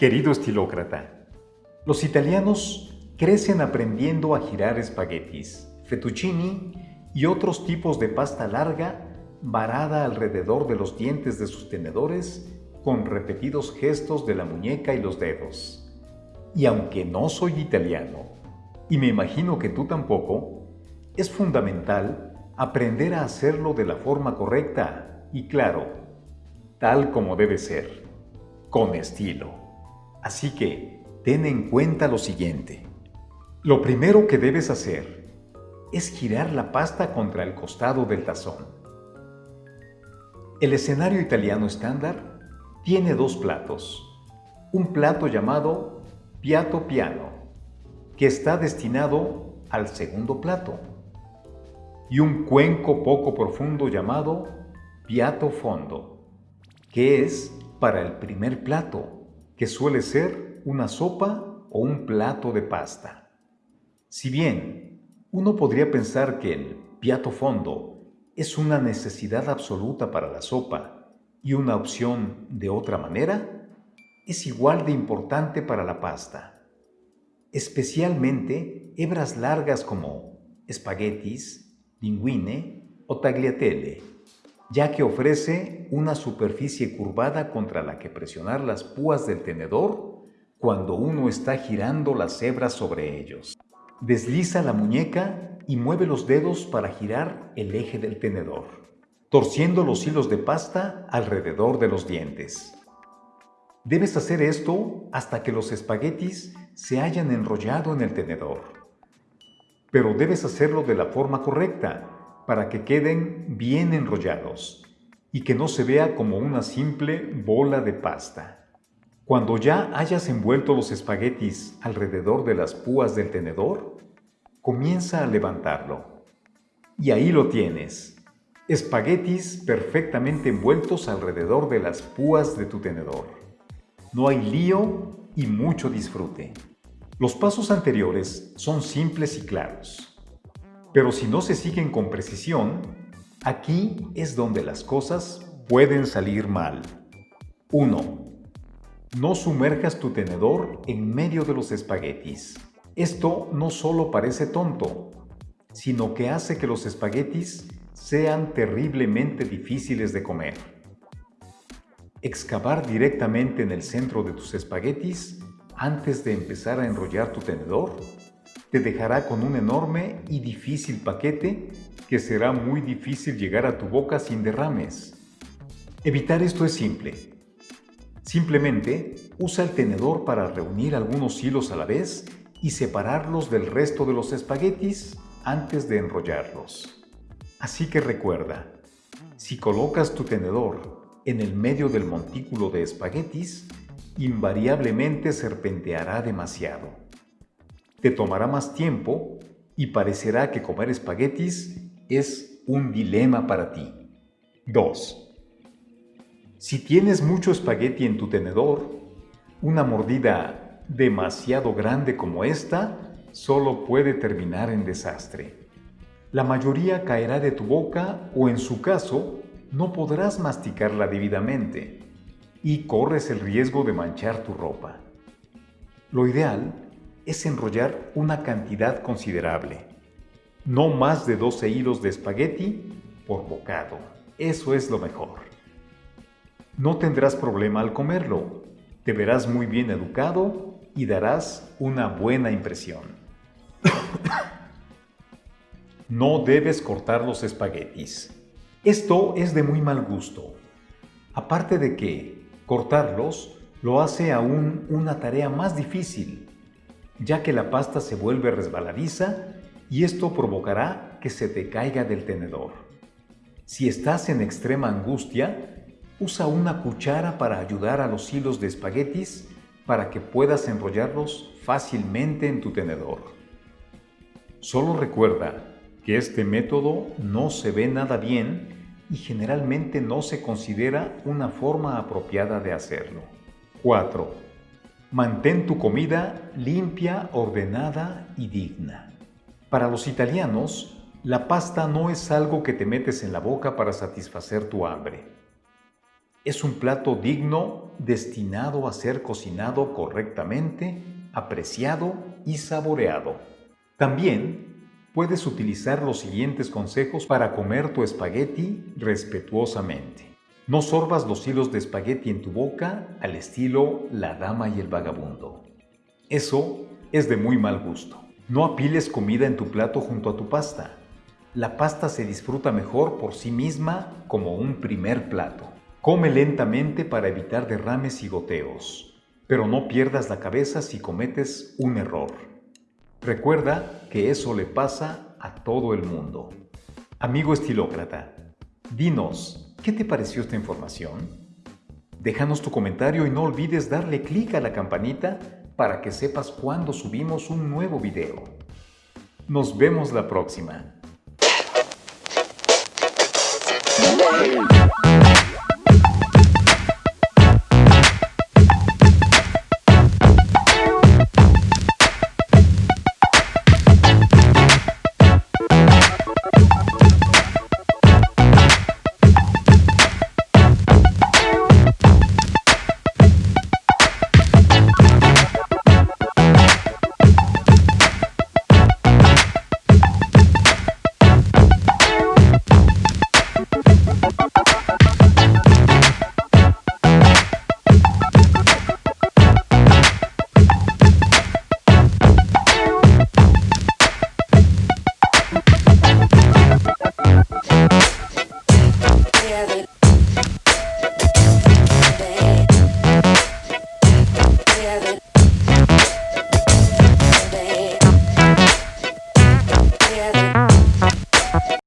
Querido estilócrata, los italianos crecen aprendiendo a girar espaguetis, fettuccini y otros tipos de pasta larga varada alrededor de los dientes de sus tenedores con repetidos gestos de la muñeca y los dedos. Y aunque no soy italiano, y me imagino que tú tampoco, es fundamental aprender a hacerlo de la forma correcta y claro, tal como debe ser, con estilo. Así que ten en cuenta lo siguiente. Lo primero que debes hacer es girar la pasta contra el costado del tazón. El escenario italiano estándar tiene dos platos. Un plato llamado piatto piano, que está destinado al segundo plato, y un cuenco poco profundo llamado piatto fondo, que es para el primer plato, que suele ser una sopa o un plato de pasta. Si bien uno podría pensar que el piato fondo es una necesidad absoluta para la sopa y una opción de otra manera, es igual de importante para la pasta. Especialmente hebras largas como espaguetis, linguine o tagliatelle, ya que ofrece una superficie curvada contra la que presionar las púas del tenedor cuando uno está girando las hebras sobre ellos. Desliza la muñeca y mueve los dedos para girar el eje del tenedor, torciendo los hilos de pasta alrededor de los dientes. Debes hacer esto hasta que los espaguetis se hayan enrollado en el tenedor. Pero debes hacerlo de la forma correcta para que queden bien enrollados y que no se vea como una simple bola de pasta. Cuando ya hayas envuelto los espaguetis alrededor de las púas del tenedor, comienza a levantarlo. Y ahí lo tienes, espaguetis perfectamente envueltos alrededor de las púas de tu tenedor. No hay lío y mucho disfrute. Los pasos anteriores son simples y claros. Pero si no se siguen con precisión, aquí es donde las cosas pueden salir mal. 1. No sumerjas tu tenedor en medio de los espaguetis. Esto no solo parece tonto, sino que hace que los espaguetis sean terriblemente difíciles de comer. Excavar directamente en el centro de tus espaguetis antes de empezar a enrollar tu tenedor te dejará con un enorme y difícil paquete que será muy difícil llegar a tu boca sin derrames. Evitar esto es simple. Simplemente usa el tenedor para reunir algunos hilos a la vez y separarlos del resto de los espaguetis antes de enrollarlos. Así que recuerda, si colocas tu tenedor en el medio del montículo de espaguetis, invariablemente serpenteará demasiado. Te tomará más tiempo y parecerá que comer espaguetis es un dilema para ti. 2. Si tienes mucho espagueti en tu tenedor, una mordida demasiado grande como esta solo puede terminar en desastre. La mayoría caerá de tu boca o en su caso, no podrás masticarla debidamente y corres el riesgo de manchar tu ropa. Lo ideal es enrollar una cantidad considerable, no más de 12 hilos de espagueti por bocado. Eso es lo mejor. No tendrás problema al comerlo, te verás muy bien educado y darás una buena impresión. no debes cortar los espaguetis. Esto es de muy mal gusto. Aparte de que cortarlos lo hace aún una tarea más difícil, ya que la pasta se vuelve resbaladiza y esto provocará que se te caiga del tenedor. Si estás en extrema angustia, Usa una cuchara para ayudar a los hilos de espaguetis para que puedas enrollarlos fácilmente en tu tenedor. Solo recuerda que este método no se ve nada bien y generalmente no se considera una forma apropiada de hacerlo. 4. Mantén tu comida limpia, ordenada y digna. Para los italianos, la pasta no es algo que te metes en la boca para satisfacer tu hambre. Es un plato digno destinado a ser cocinado correctamente, apreciado y saboreado. También puedes utilizar los siguientes consejos para comer tu espagueti respetuosamente. No sorbas los hilos de espagueti en tu boca al estilo La Dama y el Vagabundo. Eso es de muy mal gusto. No apiles comida en tu plato junto a tu pasta. La pasta se disfruta mejor por sí misma como un primer plato. Come lentamente para evitar derrames y goteos, pero no pierdas la cabeza si cometes un error. Recuerda que eso le pasa a todo el mundo. Amigo estilócrata, dinos, ¿qué te pareció esta información? Déjanos tu comentario y no olvides darle clic a la campanita para que sepas cuando subimos un nuevo video. Nos vemos la próxima. together.